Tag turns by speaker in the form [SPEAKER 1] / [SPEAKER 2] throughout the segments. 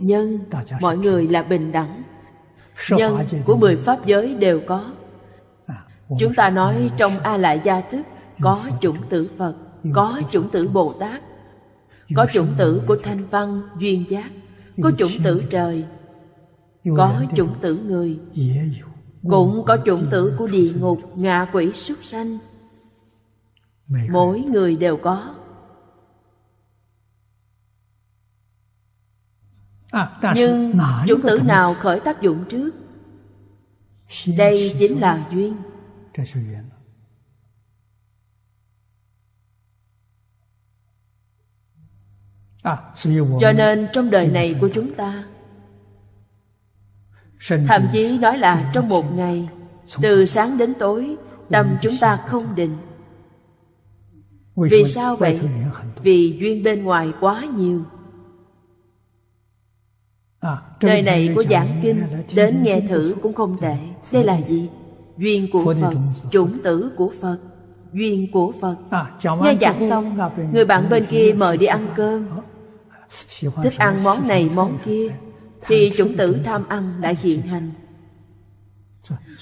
[SPEAKER 1] nhân, mọi người là bình đẳng. Nhân của mười pháp giới đều có. Chúng ta nói trong a lại gia thức có chủng tử phật, có chủng tử bồ tát có chủng tử của thanh văn, duyên giác, có chủng tử trời, có chủng tử người. Cũng có chủng tử của địa ngục, ngạ quỷ súc sanh. Mỗi người đều có. Nhưng chủng tử nào khởi tác dụng trước? Đây chính là duyên. Cho nên trong đời này của chúng ta thậm chí nói là trong một ngày từ sáng đến tối tâm chúng ta không định. Vì sao vậy? vì duyên bên ngoài quá nhiều Nơi này có giảng kinh Đến nghe thử cũng không tệ. Đây là gì? Duyên của Phật Chủng tử của Phật Duyên của Phật. Nghe giảng xong Người bạn bên kia mời đi ăn cơm. Thích ăn món này món kia. Thì chủng tử tham ăn lại hiện hành.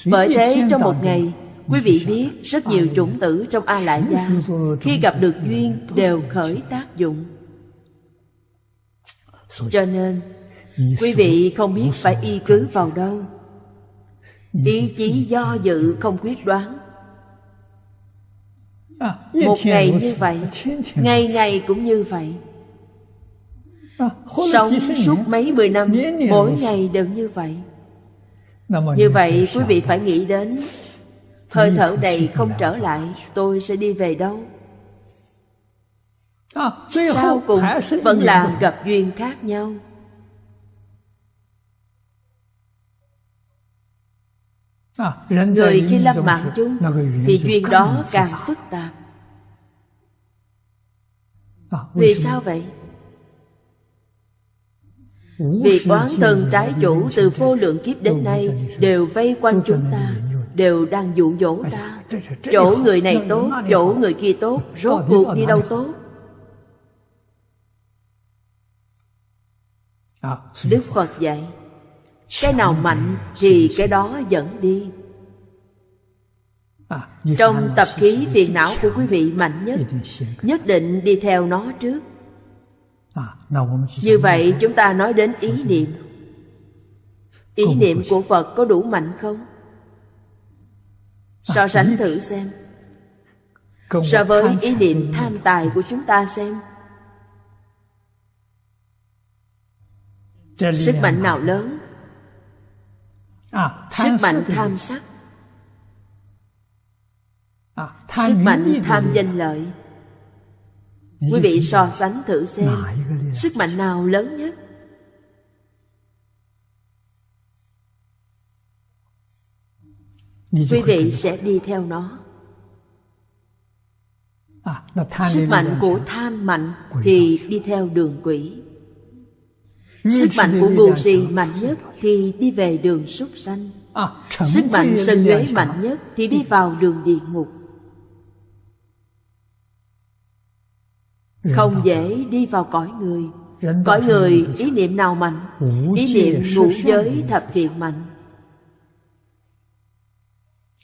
[SPEAKER 1] Bởi thế trong một ngày Quý vị biết rất nhiều chủng tử trong A Lại Gia Khi gặp được duyên đều khởi tác dụng. Cho nên Quý vị không biết phải y cứ vào đâu. Ý chí do dự không quyết đoán. Một ngày như vậy Ngày ngày cũng như vậy. Sống suốt mấy mười năm Mỗi ngày đều như vậy. Như vậy quý vị phải nghĩ đến Hơi thở này không trở lại Tôi sẽ đi về đâu. Sau cùng vẫn là gặp duyên khác nhau Người khi lâm mạng chung Thì duyên đó càng phức tạp. Vì sao vậy? Vì quán thân trái chủ từ vô lượng kiếp đến nay Đều vây quanh chúng ta Đều đang dụ dỗ ta. Chỗ người này tốt, chỗ người kia tốt Rốt cuộc đi đâu tốt? Đức Phật dạy cái nào mạnh thì cái đó dẫn đi. Trong tập khí phiền não của quý vị mạnh nhất Nhất định đi theo nó trước. Như vậy chúng ta nói đến ý niệm. Ý niệm của Phật có đủ mạnh không? So sánh thử xem. So với ý niệm tham tài của chúng ta xem. Sức mạnh nào lớn? À, sức mạnh tham sắc. À, sức mạnh tham danh lợi. Quý vị so sánh thử xem. Sức mạnh nào lớn nhất? Quý vị sẽ đi theo nó. À, sức mạnh của tham mạnh thì đi theo đường quỷ Sức mạnh của ngu si mạnh nhất thì đi về đường súc sanh. À, Sức mạnh sân nhuế mạnh nhất thì đi vào đường địa ngục. Không dễ đi vào cõi người. Cõi người ý niệm nào mạnh? Ý niệm ngũ giới thập thiện mạnh.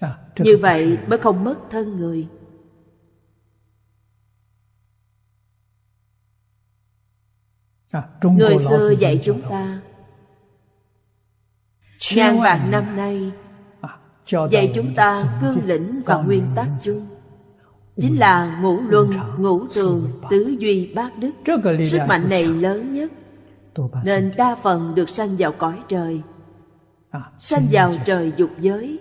[SPEAKER 1] À, Như vậy mới không mất thân người Người xưa dạy chúng ta Ngàn vạn năm nay à, Dạy chúng ta cương lĩnh và nguyên tắc chung. Chính là ngũ luân, ngũ tường, tứ duy bát đức. Sức mạnh này lớn nhất. Nên đa phần được sanh vào cõi trời. À, Sanh vào trời dục giới.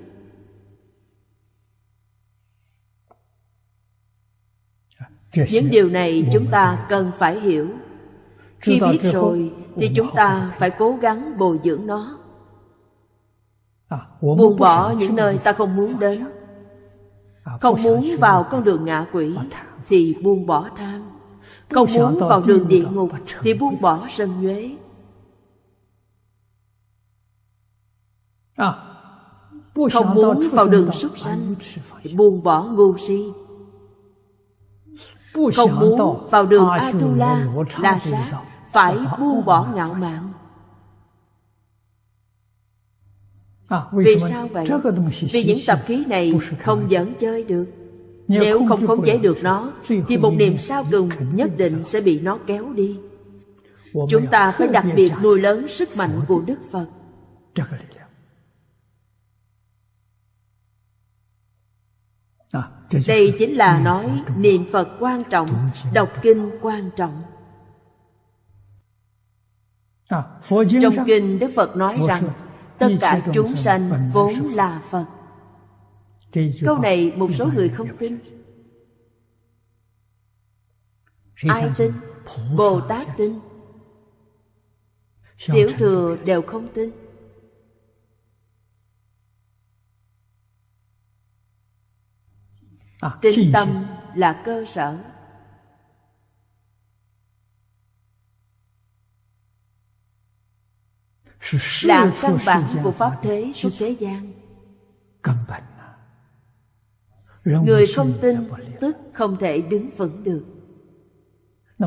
[SPEAKER 1] Những điều này chúng ta cần phải hiểu khi biết rồi thì chúng ta phải. cố gắng bồi dưỡng nó. À, Buông bỏ những nơi ta không muốn đến. à, Không muốn vào con đường ngạ quỷ Thì buông bỏ tham. Không muốn vào đường địa ngục Thì buông bỏ sân nhuế. À, Không muốn vào đường súc sanh Thì buông bỏ ngu si. Không muốn vào đường Atula La sát phải buông bỏ ngạo mạn. Vì sao vậy? vì những tập khí này không dẫn chơi được. Nếu không khống chế được nó thì một niềm sao cùng nhất định sẽ bị nó kéo đi. Chúng ta phải đặc biệt nuôi lớn sức mạnh của đức phật. Đây chính là nói niệm phật quan trọng đọc kinh quan trọng. Trong kinh Đức Phật nói rằng tất cả chúng sanh vốn là Phật. Câu này một số người không tin. Ai tin? Bồ Tát tin. Tiểu thừa đều không tin. À, Tinh tâm là cơ sở là căn bản của pháp thế suốt thế gian. Người không tin tức không thể đứng vững được.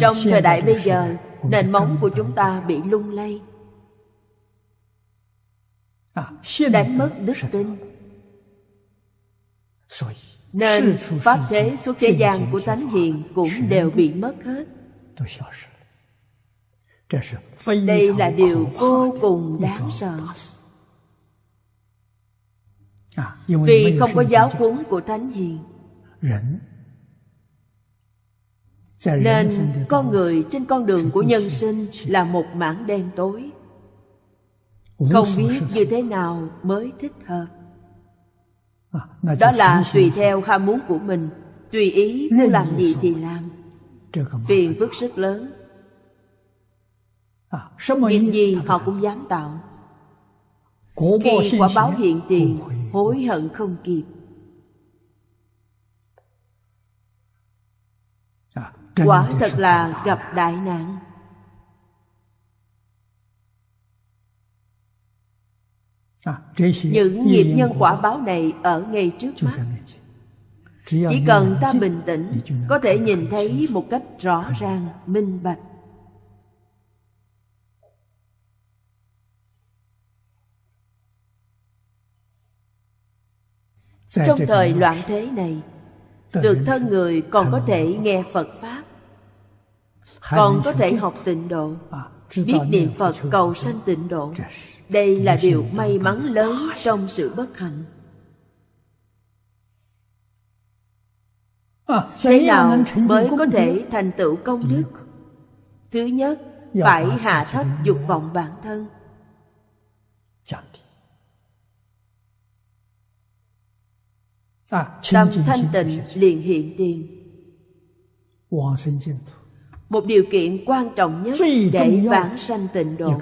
[SPEAKER 1] Trong thời đại bây giờ nền móng của chúng ta bị lung lay. À, đánh mất đức tin. nên pháp thế suốt thế gian của Thánh Hiền cũng đều bị mất hết Đây là điều vô cùng đáng sợ. Vì không có giáo huấn của Thánh Hiền. Nên con người trên con đường của nhân sinh là một mảng đen tối. Không biết như thế nào mới thích hợp. À, đó là tùy theo ham muốn của mình. Tùy ý muốn làm gì thì làm. phiền phức rất lớn à, nghiệp gì họ cũng dám tạo? Khi quả báo hiện tiền hối hận không kịp. À, quả thật là gặp đại nạn. À, những nghiệp nhân quả báo này ở ngay trước mắt. Chỉ cần ta bình tĩnh có thể nhìn thấy một cách rõ ràng minh bạch trong thời loạn thế này được thân người còn có thể nghe phật pháp. Còn có thể học tịnh độ biết niệm phật cầu sanh tịnh độ. Đây là điều may mắn lớn trong sự bất hạnh. À, thế nào mới có thể thành tựu công đức? Thứ nhất phải hạ thấp dục vọng bản thân à, tâm thanh tịnh liền hiện tiền. Một điều kiện quan trọng nhất để vãng sanh tịnh độ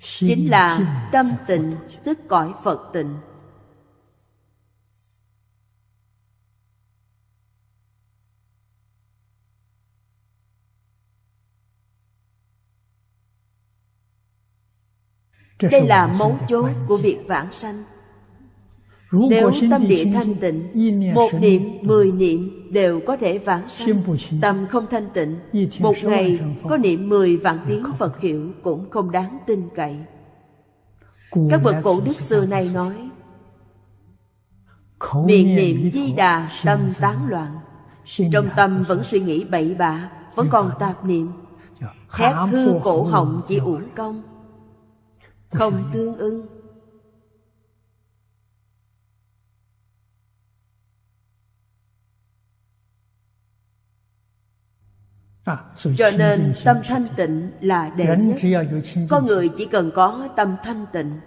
[SPEAKER 1] chính là tâm tịnh tức cõi phật tịnh. Đây là mấu chốt của việc vãng sanh nếu tâm địa thanh tịnh Một niệm, mười niệm đều có thể vãng sanh. Tâm không thanh tịnh Một ngày có niệm mười vạn tiếng Phật hiệu Cũng không đáng tin cậy. Các bậc cổ đức xưa nay nói Miệng niệm di đà tâm tán loạn. Trong tâm vẫn suy nghĩ bậy bạ Vẫn còn tạp niệm. Thét hư cổ họng chỉ uổng công Không tương ưng Cho nên tâm thanh tịnh là đệ nhất. Có người chỉ cần có tâm thanh tịnh.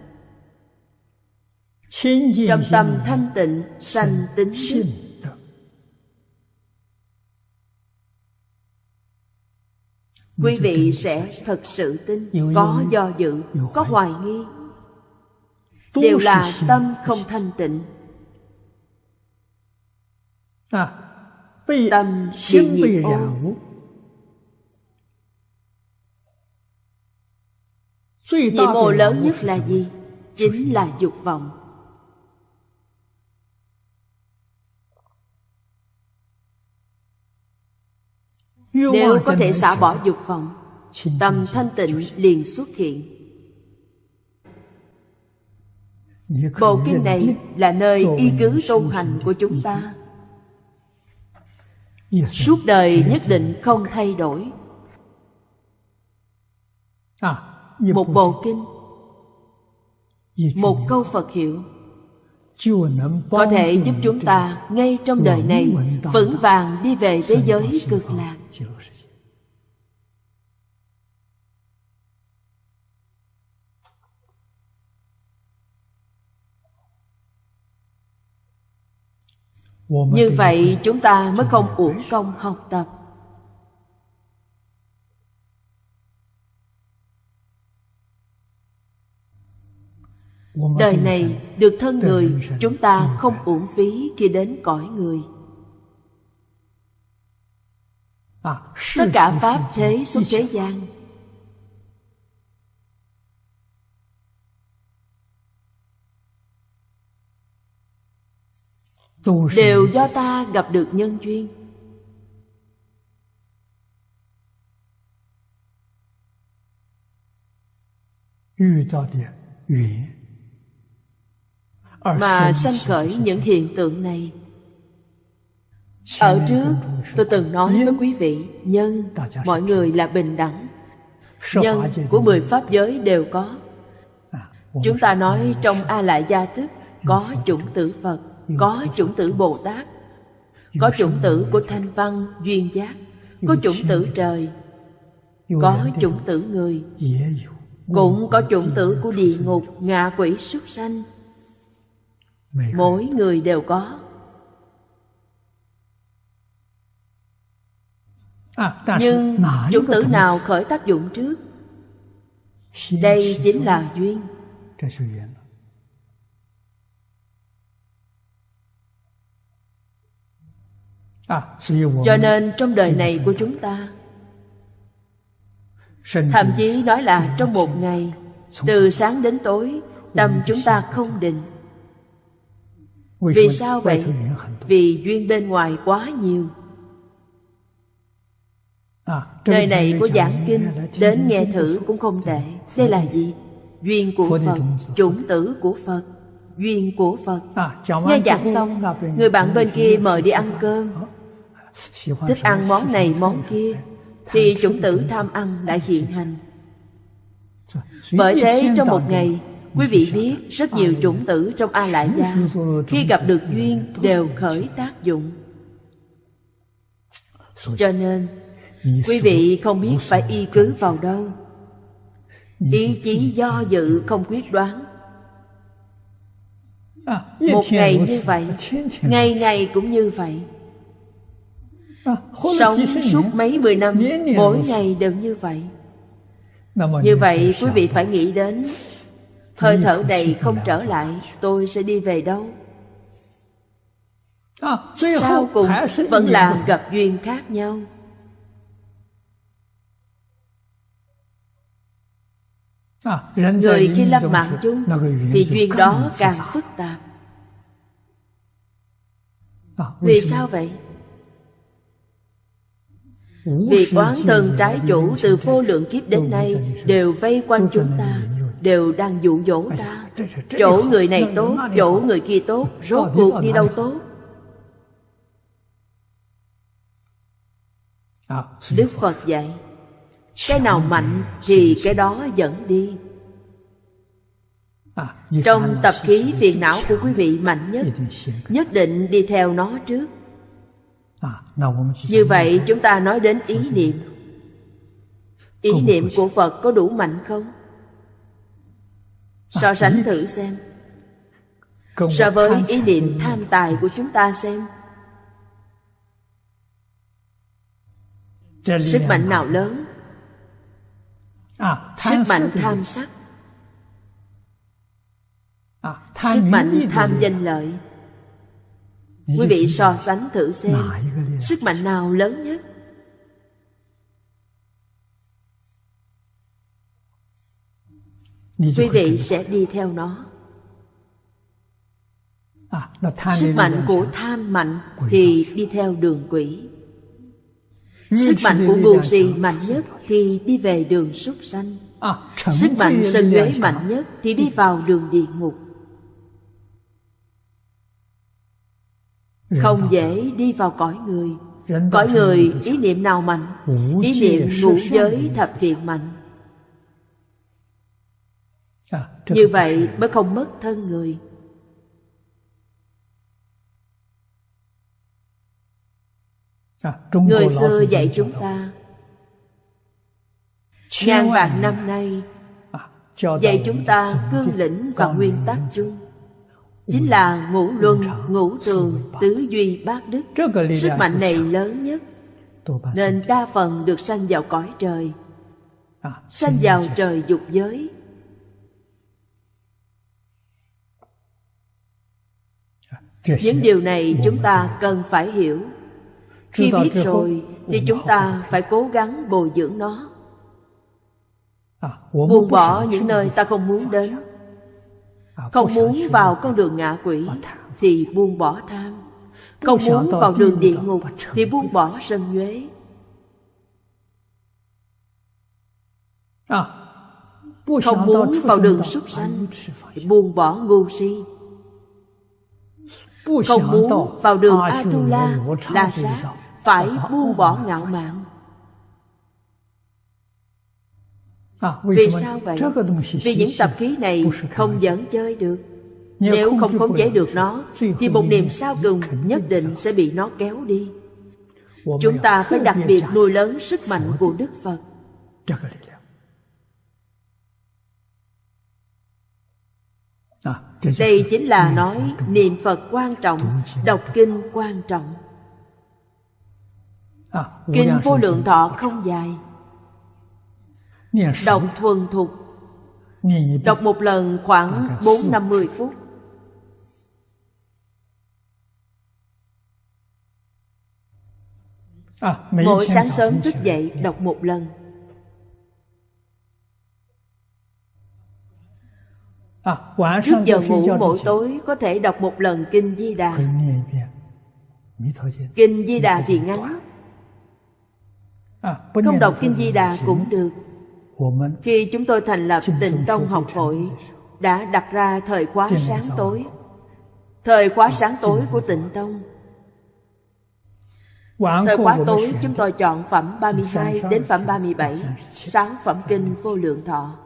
[SPEAKER 1] Trong tâm thanh tịnh sanh tính đức Quý vị sẽ thật sự tin Có do dự, có hoài nghi. Đều là tâm không thanh tịnh. À, Tâm bị nhiệt ô Nhiệm mô lớn nhất là gì? Chính là dục vọng. Nếu có thể xả bỏ dục vọng Tâm thanh tịnh liền xuất hiện. Bộ kinh này là nơi y cứ tu hành của chúng ta. Suốt đời nhất định không thay đổi Một bộ kinh. Một câu Phật hiệu. Có thể giúp chúng ta ngay trong đời này Vững vàng đi về thế giới cực lạc. Như vậy chúng ta mới không uổng công học tập Đời này được thân người Chúng ta không uổng phí khi đến cõi người. Tất cả Pháp thế xuất thế gian. Đều do ta gặp được nhân duyên mà sanh khởi những hiện tượng này. Ở trước tôi từng nói với quý vị nhân mọi người là bình đẳng. Nhân của mười pháp giới đều có. Chúng ta nói trong a lại gia thức có chủng tử phật có chủng tử Bồ Tát Có chủng tử của thanh văn, duyên giác Có chủng tử trời Có chủng tử người. Cũng có chủng tử của địa ngục, ngạ quỷ, súc sanh Mỗi người đều có. Nhưng chủng tử nào khởi tác dụng trước? Đây chính là duyên. À, Cho nên trong đời này của chúng ta Thậm chí nói là trong một ngày Từ sáng đến tối Tâm chúng ta không định Vì sao vậy? Vì duyên bên ngoài quá nhiều？Nơi này có giảng kinh Đến nghe thử cũng không tệ。Đây là gì? Duyên của Phật Chủng tử của Phật Duyên của Phật。Nghe giảng xong Người bạn bên kia mời đi ăn cơm。Thích ăn món này món kia thì chủng tử tham ăn lại hiện hành。Bởi thế trong một ngày quý vị biết rất nhiều chủng tử trong a lại gia khi gặp được duyên đều khởi tác dụng. Cho nên, quý vị không biết phải y cứ vào đâu. Ý chí do dự không quyết đoán. Một ngày như vậy, ngày ngày cũng như vậy. Sống suốt mấy mười năm, Mỗi ngày đều như vậy. Như vậy, quý vị phải nghĩ đến Hơi thở này không trở lại Tôi sẽ đi về đâu? Sau cùng vẫn là gặp duyên khác nhau. Người khi lâm mạng chung Thì duyên đó càng phức tạp. Vì sao vậy? Vì oán thân trái chủ từ vô lượng kiếp đến nay Đều vây quanh chúng ta Đều đang dụ dỗ ta. Chỗ người này tốt, chỗ người kia tốt Rốt cuộc đi đâu tốt? Đức Phật dạy Cái nào mạnh thì cái đó dẫn đi. Trong tập khí phiền não của quý vị mạnh nhất Nhất định đi theo nó trước. Như vậy chúng ta nói đến ý niệm. Ý niệm của Phật có đủ mạnh không? So sánh thử xem. So với ý niệm tham tài của chúng ta xem. Sức mạnh nào lớn? Sức mạnh tham sắc. Sức mạnh tham danh lợi. Quý vị so sánh thử xem. Sức mạnh nào lớn nhất quý vị sẽ đi theo nó. Sức mạnh của tham mạnh thì đi theo đường quỷ. Sức mạnh của bù gì mạnh nhất thì đi về đường súc sanh. Sức mạnh sân nhuế mạnh nhất thì đi vào đường địa ngục. Không dễ đi vào cõi người. Cõi người ý niệm nào mạnh? Ý niệm ngũ giới thập thiện mạnh. Như vậy mới không mất thân người. À, Người xưa dạy chúng ta. Ngàn vạn năm nay Dạy chúng ta cương lĩnh và nguyên tắc chung. Chính là ngũ luân, ngũ tường, tứ duy bát đức. Sức mạnh này lớn nhất. Nên đa phần được sanh vào cõi trời. Sanh vào trời dục giới à, Những điều này chúng ta cần phải hiểu. Khi biết rồi thì chúng ta phải cố gắng bồi dưỡng nó. À, Buông bỏ những nơi ta không muốn đến. Không muốn vào con đường ngạ quỷ Thì buông bỏ tham. Không muốn vào đường địa ngục Thì buông bỏ sân nhuế. Không muốn vào đường súc sanh Thì buông bỏ ngu si Không muốn vào đường Atula La sát Phải buông bỏ ngạo mạn. À, vì sao vậy? Vì những tập khí này không dẫn chơi được. Nếu không khống chế được nó Thì một niềm sao cùng nhất định sẽ bị nó kéo đi. Chúng ta phải đặc biệt nuôi lớn sức mạnh của Đức Phật à, Đây chính là nói niệm Phật quan trọng Đọc kinh quan trọng. À, Kinh vô lượng thọ không dài. Đọc thuần thục. Đọc một lần khoảng 4-50 phút. À, Mỗi sáng sớm thức dậy đọc một lần Trước giờ ngủ mỗi tối có thể đọc một lần Kinh Di Đà. Kinh Di Đà thì ngắn. À, Không đọc Kinh Di Đà cũng được. khi chúng tôi thành lập tịnh tông học hội Đã đặt ra thời khóa sáng tối. Thời khóa sáng tối của tịnh tông. Thời khóa tối chúng tôi chọn phẩm 32 đến phẩm 37 Sáu phẩm kinh vô lượng thọ. à,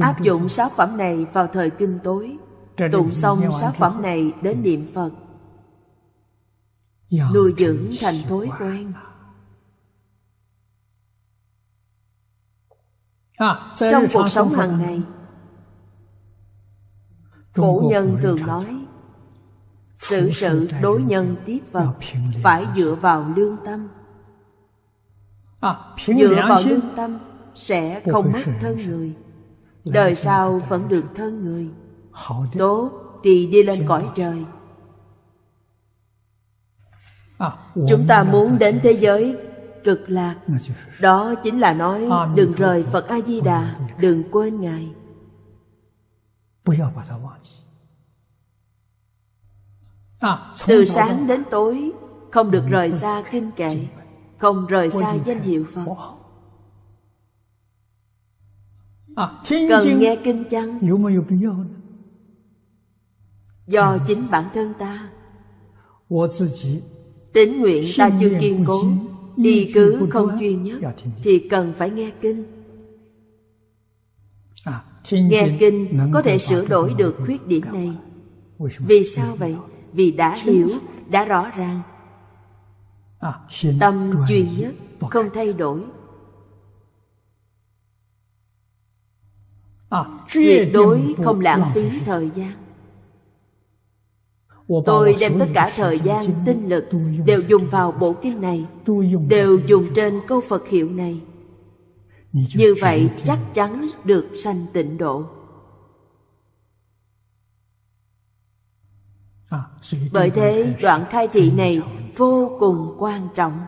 [SPEAKER 1] Áp dụng sáu phẩm này vào thời kinh tối. Tụng xong sáu phẩm này đến niệm Phật. Nuôi dưỡng thành thói quen. Trong cuộc sống hàng ngày cổ nhân thường nói sự sự đối nhân tiếp vật phải dựa vào lương tâm. Dựa vào lương tâm sẽ không mất thân người đời sau vẫn được thân người. Tốt thì đi lên cõi trời. Chúng ta muốn đến thế giới cực lạc. Đó chính là nói đừng rời phật. A di đà đừng quên ngài. Từ sáng đến tối không được rời xa kinh kệ không rời xa danh hiệu phật cần nghe kinh chăng? Do chính bản thân ta. Tính nguyện ta chưa kiên cố. Đi cứ không duy nhất thì cần phải nghe kinh. À, nghe kinh có thể sửa đổi được khuyết điểm này. Vì sao vậy? vì đã hiểu đã rõ ràng. À, tâm duy nhất không thay đổi tuyệt đối không lãng phí thời gian. Tôi đem tất cả thời gian, tinh lực Đều dùng vào bộ kinh này Đều dùng trên câu Phật hiệu này. Như vậy chắc chắn được sanh tịnh độ. Bởi thế đoạn khai thị này vô cùng quan trọng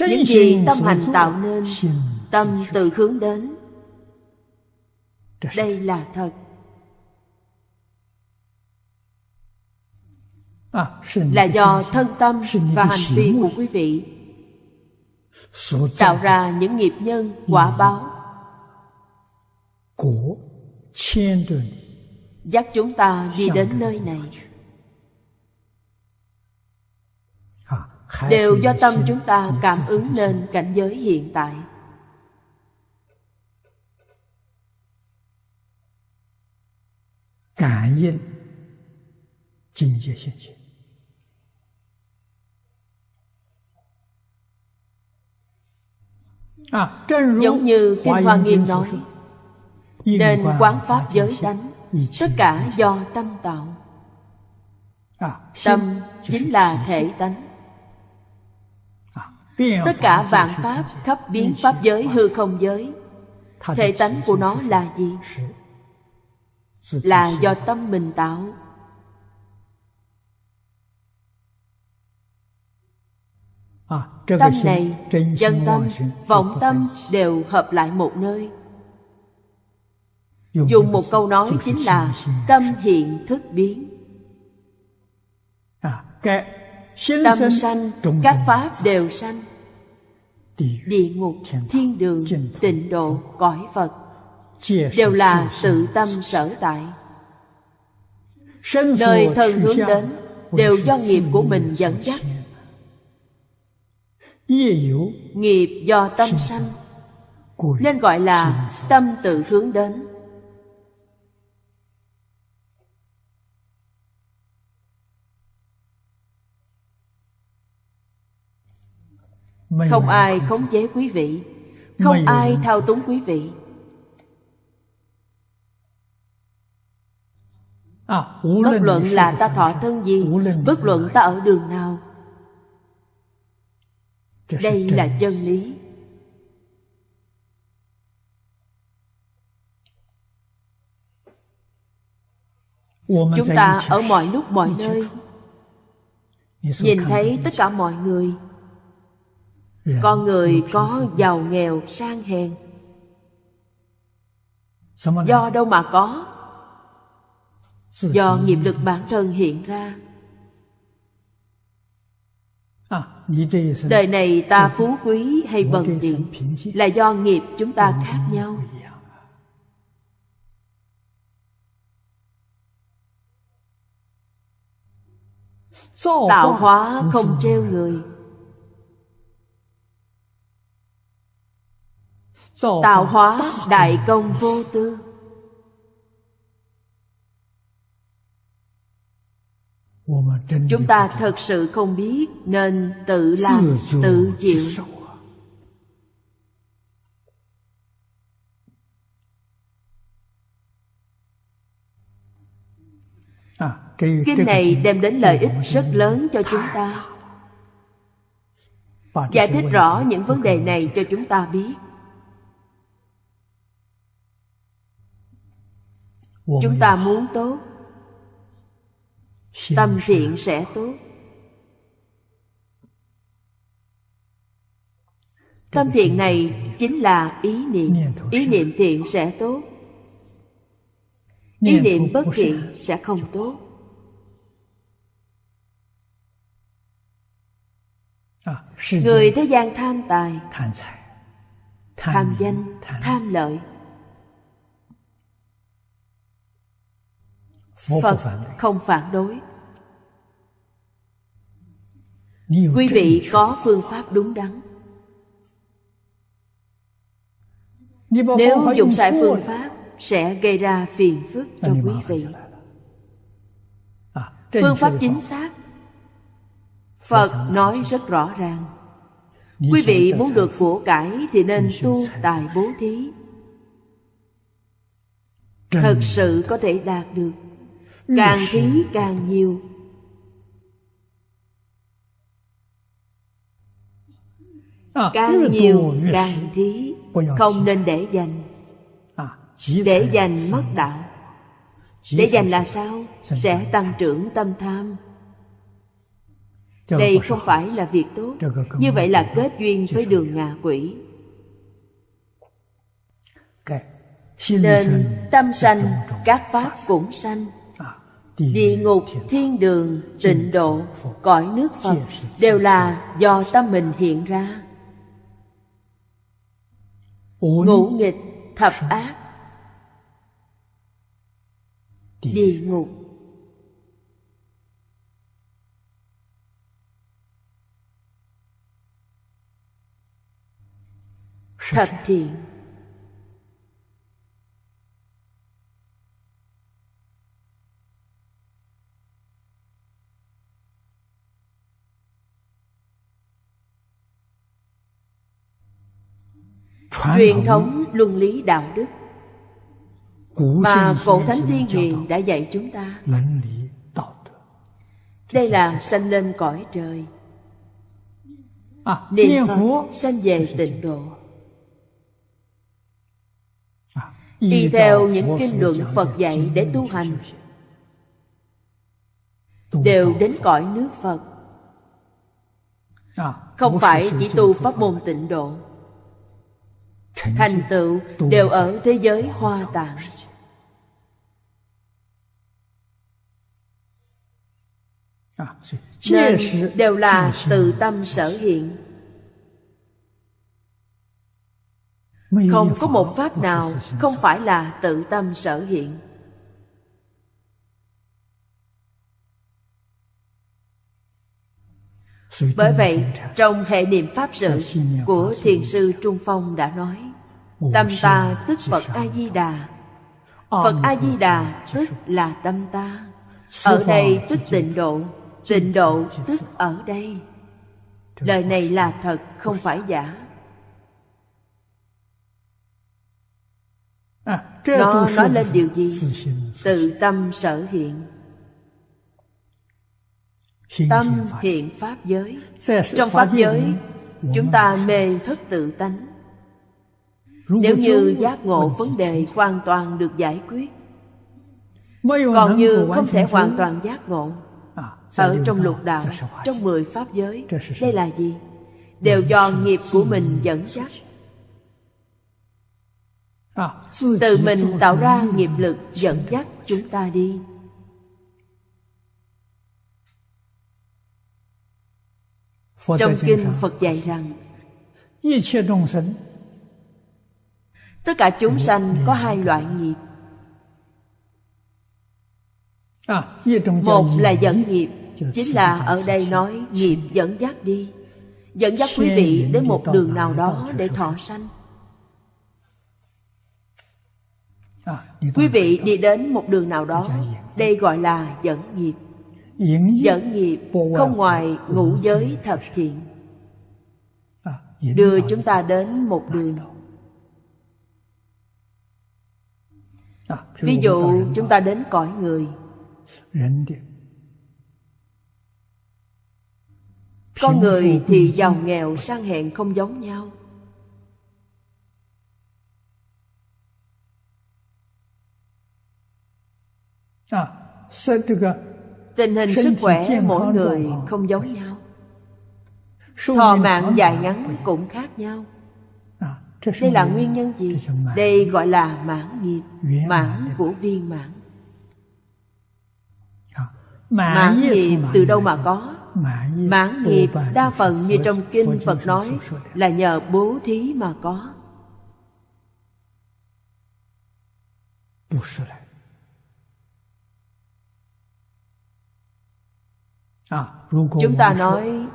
[SPEAKER 1] Những gì tâm hành tạo nên Tâm tự hướng đến. Đây là thật. À, là do thân tâm và hành vi của quý vị. Tạo ra những nghiệp nhân quả báo. dắt chúng ta đi đến nơi này đều do tâm chúng ta cảm ứng nên cảnh giới hiện tại
[SPEAKER 2] cảm ứng境界现前。
[SPEAKER 1] Giống như Kinh Hoa Nghiêm nói Nên quán pháp giới tánh Tất cả do tâm tạo Tâm chính là thể tánh Tất cả vạn pháp khắp biến pháp giới hư không giới. Thể tánh của nó là gì? Là do tâm mình tạo. Tâm này, chân tâm, vọng tâm đều hợp lại một nơi. Dùng một câu nói chính là Tâm hiện thức biến. À, Tâm sanh, các pháp đều sanh. Địa ngục, thiên đường, tịnh độ, cõi Phật. Đều là tự tâm sở tại. Nơi thân hướng đến Đều do nghiệp của mình dẫn dắt. Nghiệp do tâm sanh. Nên gọi là tâm tự hướng đến Không ai khống chế quý vị. Không ai thao túng quý vị. Bất luận là ta thọ thân gì Bất luận ta ở đường nào. Đây là chân. lý. Chúng ta ở mọi lúc mọi nơi. nhìn thấy tất cả mọi người con người có giàu nghèo sang hèn. Do đâu mà có? Do nghiệp lực bản thân hiện ra. Đời này ta phú quý hay bần tiện Là do nghiệp chúng ta khác nhau. Tạo hóa không treo người Tạo hóa đại công vô tư. Chúng ta thật sự không biết nên tự làm tự chịu. À, kinh này đem đến lợi ích rất lớn cho chúng ta. giải thích rõ những vấn đề này cho chúng ta biết chúng ta muốn tốt. Tâm thiện sẽ tốt. Tâm thiện này chính là ý niệm. Ý niệm thiện sẽ tốt. Ý niệm bất thiện sẽ không tốt. Người thế gian tham tài tham danh tham lợi Phật không phản đối. Quý vị có phương pháp đúng đắn. Nếu dùng sai phương pháp Sẽ gây ra phiền phức cho quý vị. Phương pháp chính xác? Phật nói rất rõ ràng. Quý vị muốn được của cải Thì nên tu tài bố thí. Thật sự có thể đạt được Càng thí càng nhiều. À, Càng nhiều càng thí Không nên để dành. À, Để dành mất đạo. Để dành là sao? Sẽ tăng trưởng tâm tham. Đây không phải là việc tốt. Như vậy là kết duyên với đường ngạ quỷ. Nên tâm sanh Các pháp cũng sanh Địa ngục, thiên đường, tịnh độ, cõi nước Phật Đều là do tâm mình hiện ra. Ngũ nghịch, thập ác địa ngục. Thập thiện truyền thống luân lý đạo đức. Mà cổ thánh tiên hiền đã dạy chúng ta. Đây là sanh lên cõi trời.
[SPEAKER 2] À,
[SPEAKER 1] niệm phật sanh về tịnh độ.
[SPEAKER 2] À,
[SPEAKER 1] y theo những kinh luận phật dạy để tu hành. đều đến cõi nước phật.
[SPEAKER 2] À,
[SPEAKER 1] không phải chỉ tu pháp môn tịnh độ thành tựu đều ở thế giới hoa tạng. Nên đều là tự tâm sở hiện. Không có một pháp nào không phải là tự tâm sở hiện. Bởi vậy trong hệ niệm pháp sự của thiền sư trung phong đã nói tâm ta tức phật a di đà phật a di đà tức là tâm ta. Ở đây tức tịnh độ tịnh độ tức ở đây. Lời này là thật không phải giả. Nó nói lên điều gì? Tự tâm sở hiện. Tâm hiện pháp giới. Trong pháp giới chúng ta mê thất tự tánh nếu như giác ngộ vấn đề hoàn toàn được giải quyết còn như không thể hoàn toàn giác ngộ ở trong lục đạo trong mười pháp giới đây là gì? Đều do nghiệp của mình dẫn dắt. Tự mình tạo ra nghiệp lực dẫn dắt chúng ta đi. Trong kinh phật dạy rằng tất cả chúng sanh có hai loại nghiệp. Một là dẫn nghiệp chính là ở đây nói nghiệp dẫn dắt đi. Dẫn dắt quý vị đến một đường nào đó để thọ sanh. quý vị đi đến một đường nào đó đây gọi là dẫn nghiệp. Dẫn nghiệp không ngoài ngũ giới thập thiện. Đưa chúng ta đến một đường ví dụ chúng ta đến cõi người. Con người thì giàu nghèo sang hèn không giống nhau. Tình hình sức khỏe mỗi người không giống nhau. Thọ mạng dài ngắn cũng khác nhau đây là nguyên nhân gì? đây gọi là mãn nghiệp mãn của viên mãn mãn nghiệp từ đâu mà có? mãn nghiệp đa phần như trong kinh phật nói là nhờ bố thí mà có. Chúng ta nói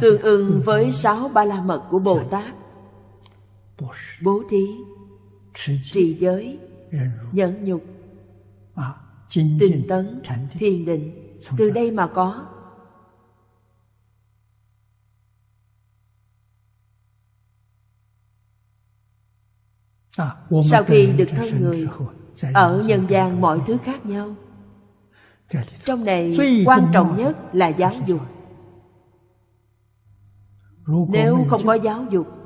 [SPEAKER 1] tương ưng với sáu ba la mật của bồ tát bố thí, trì giới, nhẫn nhục, tinh tấn, thiền định. Từ đây mà có. Sau khi được thân người, ở nhân gian mọi thứ khác nhau. Trong này quan trọng nhất là giáo dục. Nếu không có giáo dục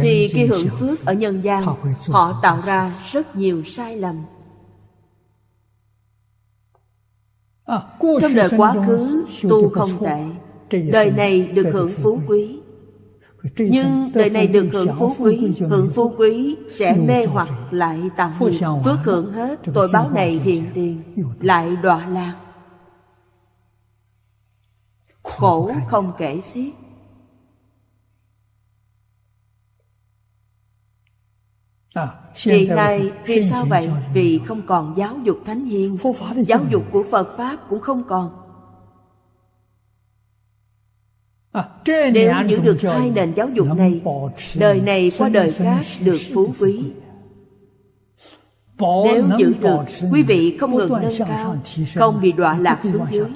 [SPEAKER 1] thì khi hưởng phước ở nhân gian họ tạo ra rất nhiều sai lầm. Trong đời quá khứ tu không tệ. đời này được hưởng phú quý. Nhưng đời này được hưởng phú quý hưởng phú quý sẽ mê hoặc lại tạo nghiệp phước hưởng hết. Tội báo này hiện tiền lại đọa lạc. Khổ không kể xiết Hiện nay vì sao vậy? Vì không còn giáo dục thánh hiền Giáo dục của Phật Pháp cũng không còn. Nếu giữ được hai nền giáo dục này Đời này qua đời khác được phú quý. Nếu giữ được Quý vị không ngừng nâng cao Không bị đọa lạc xuống dưới.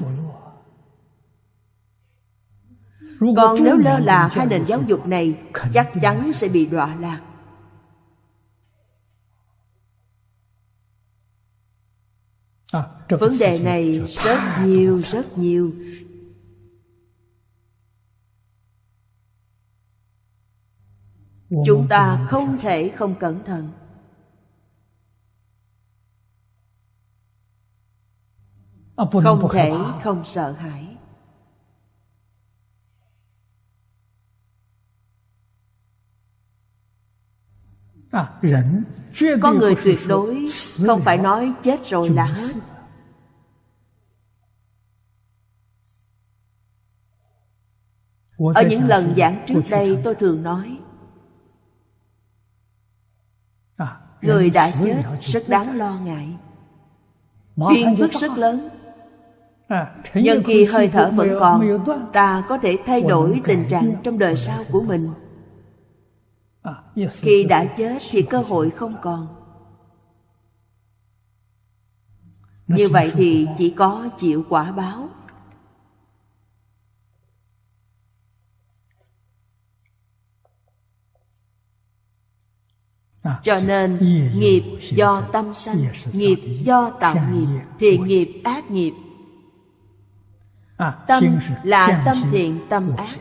[SPEAKER 1] Còn nếu lơ là hai nền giáo dục này Chắc chắn sẽ bị đọa lạc Vấn đề này rất nhiều, rất nhiều. Chúng ta không thể không cẩn thận. Không thể không sợ hãi Con người tuyệt đối Không phải nói chết rồi là hết. Ở những lần giảng trước đây tôi thường nói Người đã chết rất đáng lo ngại. Phiền phức rất lớn. Nhưng khi hơi thở vẫn còn Ta có thể thay đổi tình trạng trong đời sau của mình Khi đã chết thì cơ hội không còn. Như vậy thì chỉ có chịu quả báo. Cho nên nghiệp do tâm sanh Nghiệp do tạo nghiệp Thiện nghiệp ác nghiệp. Tâm là tâm thiện tâm ác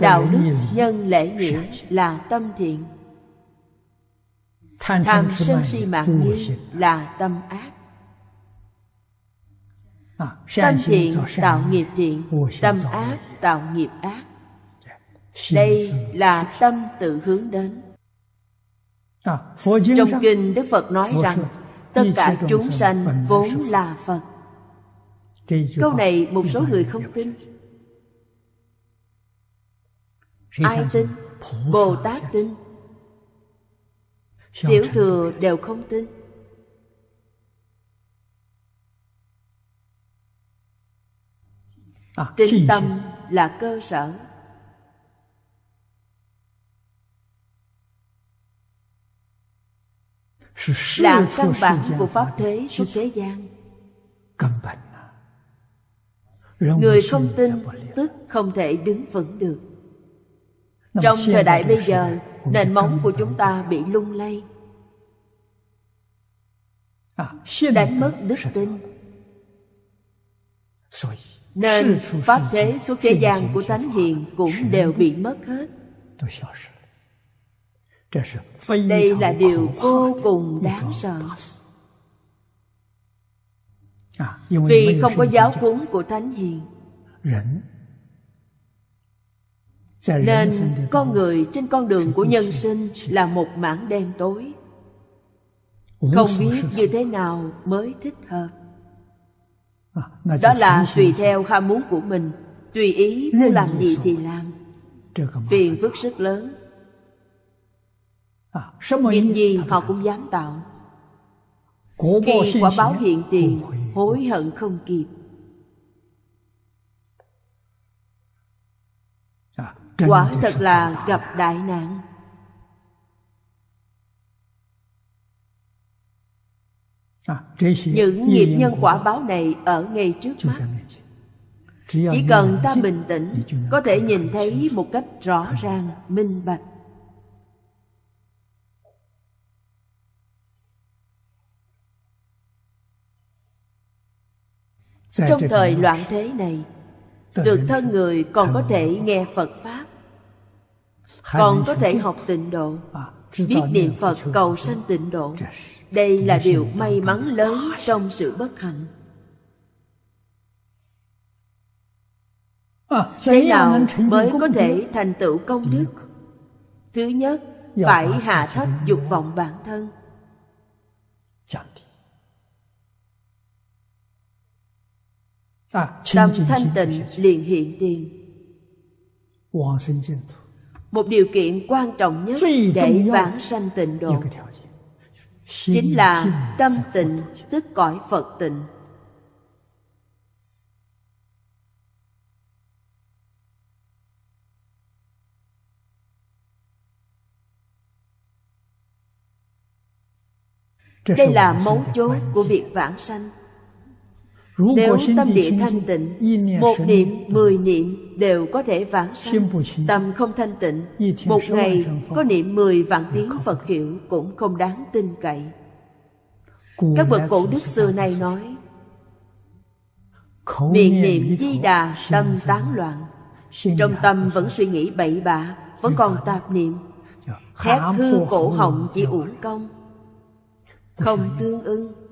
[SPEAKER 1] Đạo đức nhân lễ nghĩa là tâm thiện. Tham sân si mạng nghi là tâm ác. Tâm thiện tạo nghiệp thiện Tâm ác tạo nghiệp ác. Đây là tâm tự hướng đến. Trong kinh Đức Phật nói rằng Tất cả chúng sanh vốn là Phật. Câu này một số người không tin Ai tin? Bồ Tát tin Tiểu thừa đều không tin. Tin tâm là cơ sở. Là căn bản của pháp thế suốt thế gian. Người không tin tức không thể đứng vững được trong thời đại bây giờ nền móng của chúng ta bị lung lay. Đánh mất đức tin. nên pháp thế suốt thế gian của thánh hiền cũng đều bị mất hết. Đây là điều vô cùng đáng sợ. Vì không có giáo huấn của thánh hiền nên con người trên con đường của nhân sinh là một mảng đen tối. Không biết như thế nào mới thích hợp. Đó là tùy theo ham muốn của mình. Tùy ý muốn làm gì thì làm. Phiền phức rất lớn. Nghiệp gì họ cũng dám tạo. Khi quả báo hiện tiền Hối hận không kịp Quả thật là gặp đại nạn. Những nghiệp nhân quả báo này ở ngay trước mắt. Chỉ cần ta bình tĩnh Có thể nhìn thấy một cách rõ ràng, minh bạch. Trong thời loạn thế này Được thân người còn có thể nghe Phật Pháp. Còn có thể học tịnh độ. Biết niệm Phật cầu sanh tịnh độ. Đây là điều may mắn lớn trong sự bất hạnh. Thế nào mới có thể thành tựu công đức? Thứ nhất, phải hạ thấp dục vọng bản thân Tâm thanh tịnh liền hiện tiền. Một điều kiện quan trọng nhất để vãng sanh tịnh độ chính là tâm tịnh tức cõi phật tịnh. Đây là mấu chốt của việc vãng sanh nếu tâm địa thanh tịnh Một niệm, mười niệm đều có thể vãng sanh. Tâm không thanh tịnh Một ngày có niệm mười vạn tiếng Phật hiệu Cũng không đáng tin cậy. Các bậc cổ đức xưa nay nói Miệng niệm di đà tâm tán loạn. Trong tâm vẫn suy nghĩ bậy bạ Vẫn còn tạp niệm. Thét hư cổ họng chỉ uổng công. Không tương ưng À,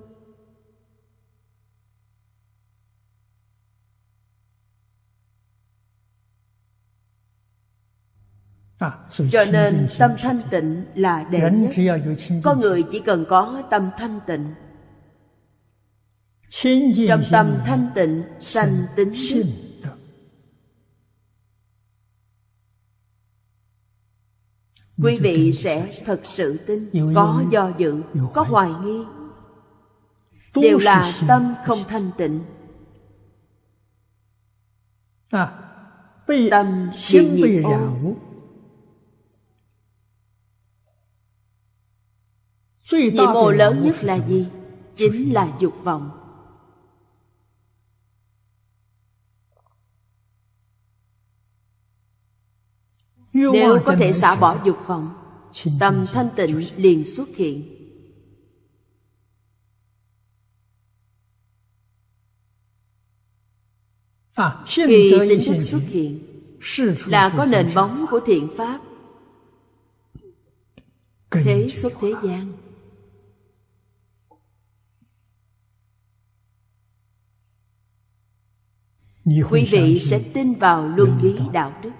[SPEAKER 1] Cho nên tâm thanh tịnh là đệ nhất. Có người chỉ cần có tâm thanh tịnh. Trong tâm thanh tịnh sanh tính đức Quý vị sẽ thật sự tin. Có do dự, có hoài. nghi. Đều là tâm không thanh tịnh. À, Tâm bị nhiệt ô Nhiệm mô lớn nhất là gì? Chính là dục vọng. Nếu có thể xả bỏ dục vọng Tâm thanh tịnh liền xuất hiện. À, Khi tính thức xuất hiện Là có nền bóng của thiện pháp. Thế xuất thế gian quý vị sẽ tin vào luân lý đạo đức.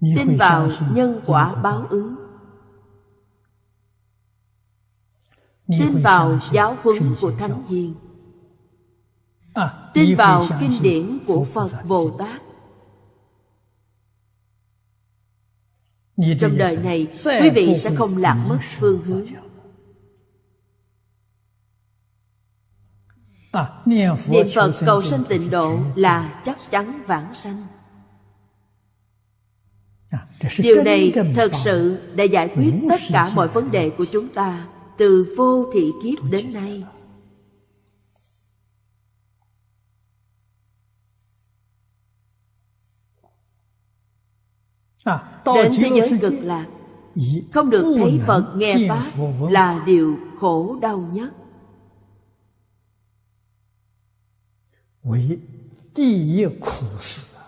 [SPEAKER 1] Tin vào nhân quả báo ứng. Tin vào giáo huấn của thánh hiền. À, tin vào kinh điển của phật bồ tát. Trong đời này quý vị sẽ không lạc mất phương hướng Niệm Phật cầu sanh tịnh độ là chắc chắn vãng sanh. Điều này thật sự đã giải quyết tất cả mọi vấn đề của chúng ta Từ vô thị kiếp đến nay. Đến thế giới cực lạc Không được thấy Phật nghe Pháp Là điều khổ đau nhất
[SPEAKER 2] 为第一苦事啊！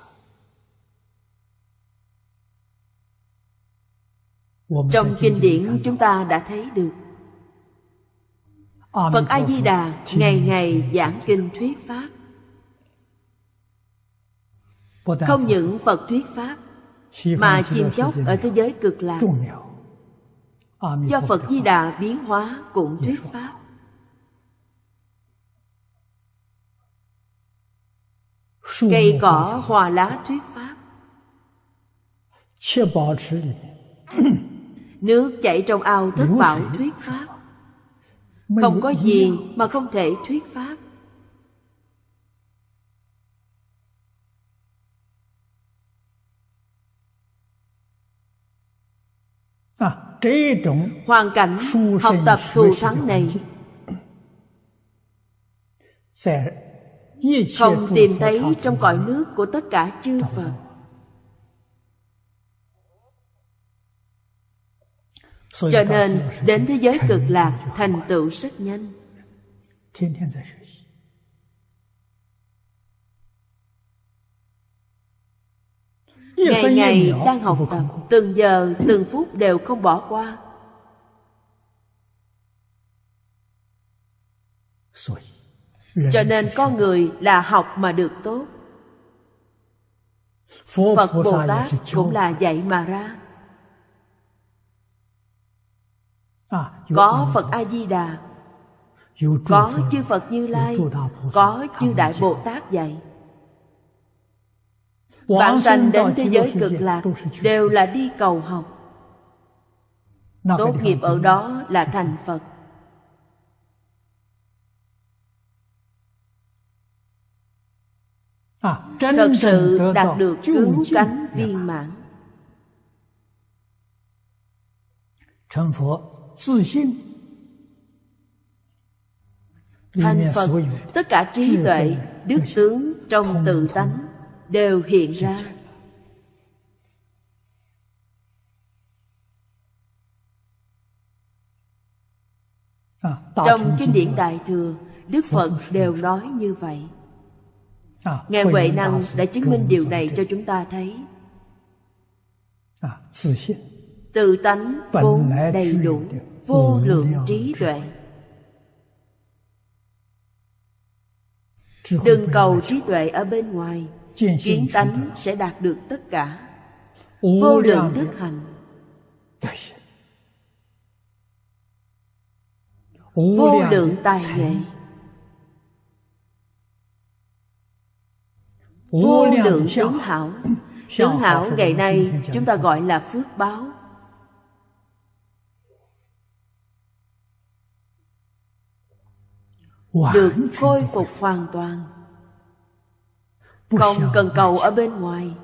[SPEAKER 1] Trong kinh điển chúng ta đã thấy được Phật A-di-đà ngày ngày giảng kinh thuyết Pháp Không những Phật thuyết Pháp Mà chim chóc ở thế giới cực lạc Do Phật Di Đà biến hóa cũng thuyết Pháp Cây cỏ hoa lá thuyết pháp Nước chảy trong ao thất bảo thuyết pháp. Không có gì mà không thể thuyết pháp. À, Hoàn cảnh học tập thù thắng này không tìm thấy trong cõi nước của tất cả chư Phật. Cho nên đến thế giới cực lạc thành tựu rất nhanh. Ngày ngày đang học tập Từng giờ từng phút đều không bỏ qua cho nên con người là học mà được tốt. Phật bồ tát cũng là dạy mà ra. À, có phật a di đà có chư phật như lai. có chư đại bồ tát dạy. Bạn sanh đến thế giới cực lạc Đều là đi cầu học. Tốt nghiệp ở đó là thành Phật Thật sự đạt được cứu cánh viên mãn. Thành Phật Tất cả trí tuệ Đức tướng trong tự tánh Đều hiện ra.
[SPEAKER 2] À,
[SPEAKER 1] Trong kinh điển Đại Thừa Đức Phật đều nói như vậy.
[SPEAKER 2] à,
[SPEAKER 1] Ngài Huệ Năng đã chứng minh điều này cho chúng ta thấy.
[SPEAKER 2] À, tự 信
[SPEAKER 1] Tự tánh vốn đầy đủ Vô lượng trí tuệ. Đừng cầu trí tuệ ở bên ngoài Kiến tánh sẽ đạt được tất cả. Vô lượng đức hạnh. Vô lượng tài nghệ Vô lượng tướng hảo. Tướng hảo ngày nay chúng ta gọi là phước báo. Được khôi phục hoàn toàn. Không cần cầu ở bên ngoài